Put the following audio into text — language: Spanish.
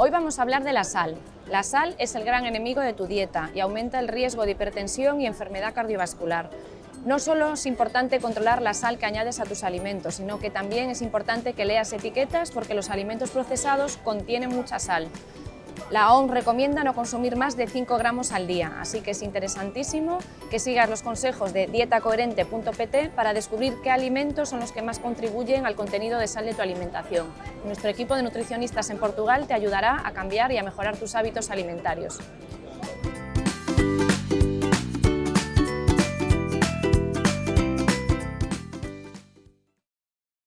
Hoy vamos a hablar de la sal. La sal es el gran enemigo de tu dieta y aumenta el riesgo de hipertensión y enfermedad cardiovascular. No solo es importante controlar la sal que añades a tus alimentos, sino que también es importante que leas etiquetas porque los alimentos procesados contienen mucha sal. La OMS recomienda no consumir más de 5 gramos al día, así que es interesantísimo que sigas los consejos de dietacoherente.pt para descubrir qué alimentos son los que más contribuyen al contenido de sal de tu alimentación. Nuestro equipo de nutricionistas en Portugal te ayudará a cambiar y a mejorar tus hábitos alimentarios.